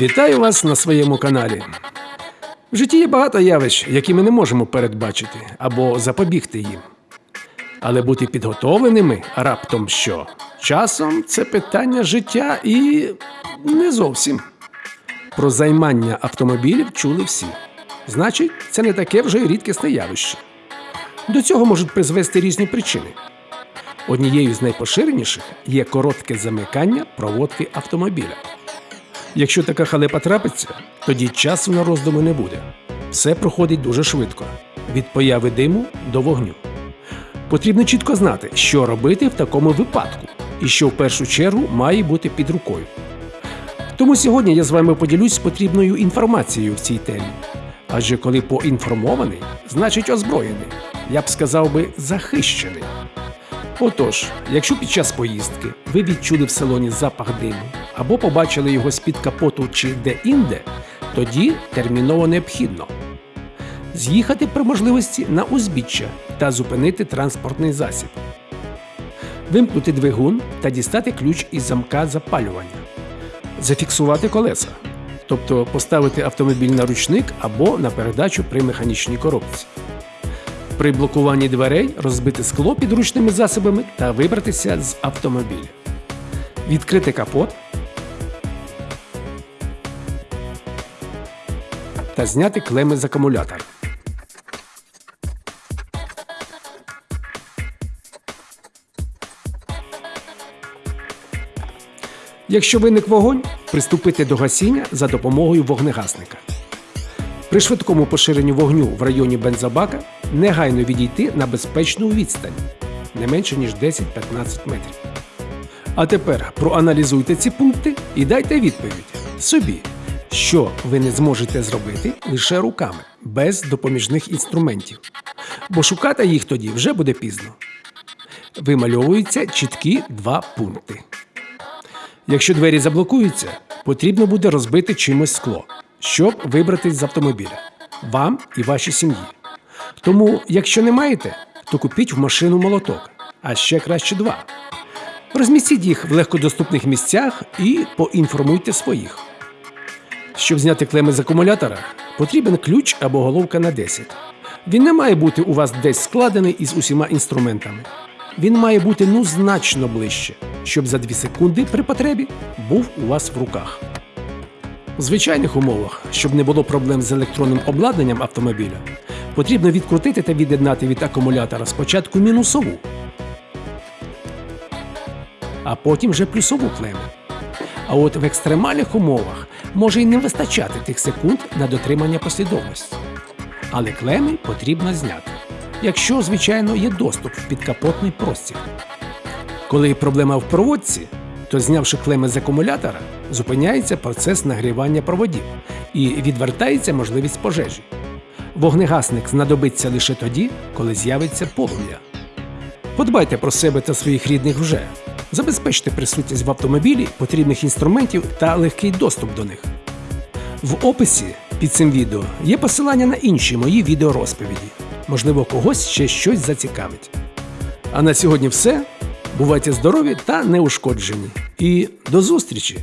Вітаю вас на своєму каналі. В житті є багато явищ, які ми не можемо передбачити або запобігти їм. Але бути підготовленими раптом що? Часом це питання життя і не зовсім. Про займання автомобілів чули всі. Значить, це не таке вже й рідкісне явище. До цього можуть призвести різні причини. Однією з найпоширеніших є коротке замикання проводки автомобіля. Якщо така халепа трапиться, тоді часу на роздуми не буде. Все проходить дуже швидко від появи диму до вогню. Потрібно чітко знати, що робити в такому випадку, і що в першу чергу має бути під рукою. Тому сьогодні я з вами поділюсь потрібною інформацією в цій темі. Адже коли поінформований, значить озброєний, я б сказав би захищений. Отож, якщо під час поїздки ви відчули в салоні запах диму або побачили його з-під капоту чи де-інде, тоді терміново необхідно з'їхати при можливості на узбіччя та зупинити транспортний засіб, вимкнути двигун та дістати ключ із замка запалювання, зафіксувати колеса, тобто поставити автомобіль на ручник або на передачу при механічній коробці. При блокуванні дверей розбити скло підручними засобами та вибратися з автомобіля. Відкрити капот та зняти клеми з акумулятора. Якщо виник вогонь, приступити до гасіння за допомогою вогнегасника. При швидкому поширенню вогню в районі бензобака негайно відійти на безпечну відстань не менше ніж 10-15 метрів. А тепер проаналізуйте ці пункти і дайте відповідь собі, що ви не зможете зробити лише руками, без допоміжних інструментів. Бо шукати їх тоді вже буде пізно. Вимальовуються чіткі два пункти. Якщо двері заблокуються, потрібно буде розбити чимось скло, щоб вибратись з автомобіля вам і вашій сім'ї. Тому, якщо не маєте, то купіть в машину молоток, а ще краще два. Розмістіть їх в легкодоступних місцях і поінформуйте своїх. Щоб зняти клеми з акумулятора, потрібен ключ або головка на 10. Він не має бути у вас десь складений із усіма інструментами. Він має бути ну значно ближче, щоб за 2 секунди при потребі був у вас в руках. У звичайних умовах, щоб не було проблем з електронним обладнанням автомобіля, потрібно відкрутити та від'єднати від акумулятора спочатку мінусову, а потім вже плюсову клему. А от в екстремальних умовах може й не вистачати тих секунд на дотримання послідовності. Але клеми потрібно зняти, якщо, звичайно, є доступ в підкапотний простір. Коли проблема в проводці, то знявши клеми з акумулятора, зупиняється процес нагрівання проводів і відвертається можливість пожежі. Вогнегасник знадобиться лише тоді, коли з'явиться полум'я. Подбайте про себе та своїх рідних вже. Забезпечте присутність в автомобілі потрібних інструментів та легкий доступ до них. В описі під цим відео є посилання на інші мої відеорозповіді. Можливо, когось ще щось зацікавить. А на сьогодні все. Бувайте здорові та неушкоджені. І до зустрічі!